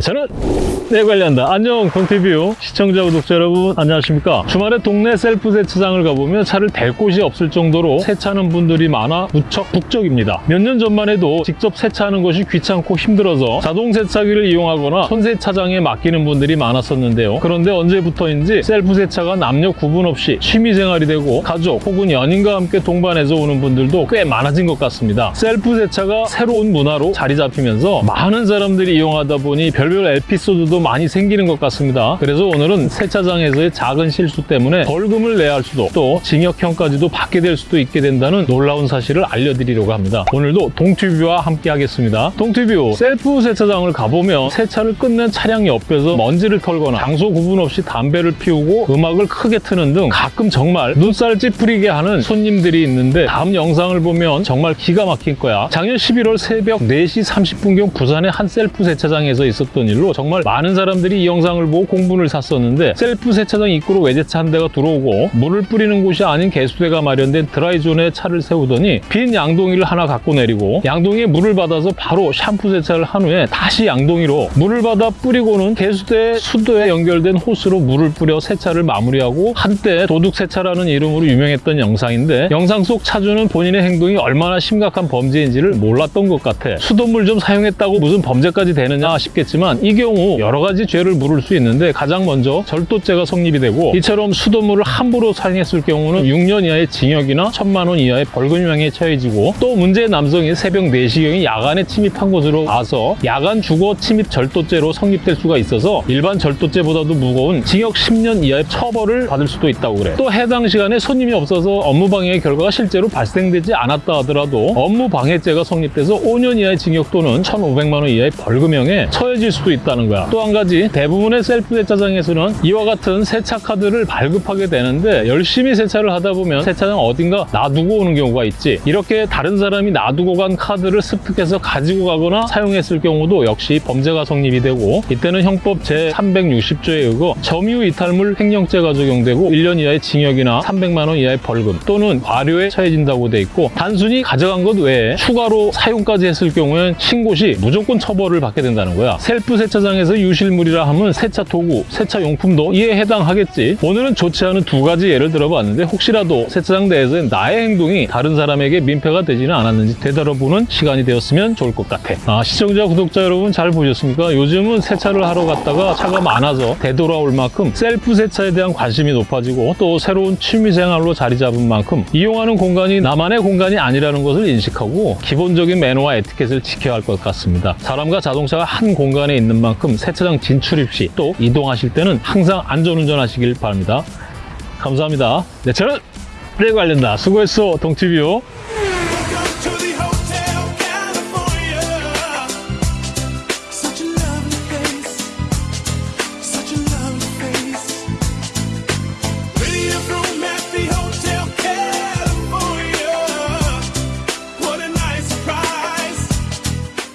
저는 내 관련다. 안녕 동튜뷰 시청자 구독자 여러분 안녕하십니까. 주말에 동네 셀프 세차장을 가보면 차를 댈 곳이 없을 정도로 세차하는 분들이 많아 무척 북적입니다. 몇 년 전만 해도 직접 세차하는 것이 귀찮고 힘들어서 자동 세차기를 이용하거나 손 세차장에 맡기는 분들이 많았었는데요. 그런데 언제부터인지 셀프 세차가 남녀 구분 없이 취미생활이 되고 가족 혹은 연인과 함께 동반해서 오는 분들도 꽤 많아진 것 같습니다. 셀프 세차가 새로운 문화로 자리 잡히면서 많은 사람들이 이용하다 보니 별별 에피소드도 많이 생기는 것 같습니다. 그래서 오늘은 세차장에서의 작은 실수 때문에 벌금을 내야 할 수도 또 징역형까지도 받게 될 수도 있게 된다는 놀라운 사실을 알려드리려고 합니다. 오늘도 동튜뷰와 함께 하겠습니다. 동튜뷰 셀프 세차장을 가보면 세차를 끝낸 차량 옆에서 먼지를 털거나 장소 구분 없이 담배를 피우고 음악을 크게 트는 등 가끔 정말 눈살 찌푸리게 하는 손님들이 있는데 다음 영상을 보면 정말 기가 막힐 거야. 작년 11월 새벽 4시 30분경 부산의 한 셀프 세차장에서 있었던 일로 정말 많은 사람들이 이 영상을 보고 공분을 샀었는데 셀프 세차장 입구로 외제차 한 대가 들어오고 물을 뿌리는 곳이 아닌 개수대가 마련된 드라이존에 차를 세우더니 빈 양동이를 하나 갖고 내리고 양동이에 물을 받아서 바로 샴푸 세차를 한 후에 다시 양동이로 물을 받아 뿌리고는 개수대 수도에 연결된 호스로 물을 뿌려 세차를 마무리하고 한때 도둑 세차라는 이름으로 유명했던 영상인데 영상 속 차주는 본인의 행동이 얼마나 심각한 범죄인지를 몰랐던 것 같아. 수돗물 좀 사용했다고 무슨 범죄까지 되느냐 싶겠지만 이 경우 여러 가지 죄를 물을 수 있는데 가장 먼저 절도죄가 성립이 되고 이처럼 수돗물을 함부로 사용했을 경우는 6년 이하의 징역이나 1천만 원 이하의 벌금형에 처해지고 또 문제의 남성이 새벽 4시경에 야간에 침입한 곳으로 와서 야간 주거 침입 절도죄로 성립될 수가 있어서 일반 절도죄보다도 무거운 징역 10년 이하의 처벌을 받을 수도 있다고 그래 또 해당 시간에 손님이 없어서 업무 방해의 결과가 실제로 발생되지 않았다 하더라도 업무 방해죄가 성립돼서 5년 이하의 징역 또는 1,500만 원 이하의 벌금형에 처해질 수도 있다는 거야. 또 한 가지 대부분의 셀프 세차장에서는 이와 같은 세차 카드를 발급하게 되는데 열심히 세차를 하다 보면 세차장 어딘가 놔두고 오는 경우가 있지. 이렇게 다른 사람이 놔두고 간 카드를 습득해서 가지고 가거나 사용했을 경우도 역시 범죄가 성립이 되고 이때는 형법 제360조에 의거 점유 이탈물 횡령죄가 적용되고 1년 이하의 징역이나 300만 원 이하의 벌금 또는 과료에 처해진다고 돼 있고 단순히 가져간 것 외에 추가로 사용까지 했을 경우엔 신고 시 무조건 처벌을 받게 된다는 거야. 셀프 세차장에서 유실물이라 하면 세차 도구, 세차 용품도 이에 해당하겠지 오늘은 좋지 않은 두 가지 예를 들어봤는데 혹시라도 세차장 내에서 나의 행동이 다른 사람에게 민폐가 되지는 않았는지 되돌아보는 시간이 되었으면 좋을 것 같아 아, 시청자, 구독자 여러분 잘 보셨습니까? 요즘은 세차를 하러 갔다가 차가 많아서 되돌아올 만큼 셀프 세차에 대한 관심이 높아지고 또 새로운 취미생활로 자리 잡은 만큼 이용하는 공간이 나만의 공간이 아니라는 것을 인식하고 기본적인 매너와 에티켓을 지켜야 할 것 같습니다. 사람과 자동차가 한 공간 에 있는 만큼 세차장 진출입 시 또 이동하실 때는 항상 안전운전 하시길 바랍니다. 감사합니다. 네, 저는 내 관련다. 수고했어, 동티뷰.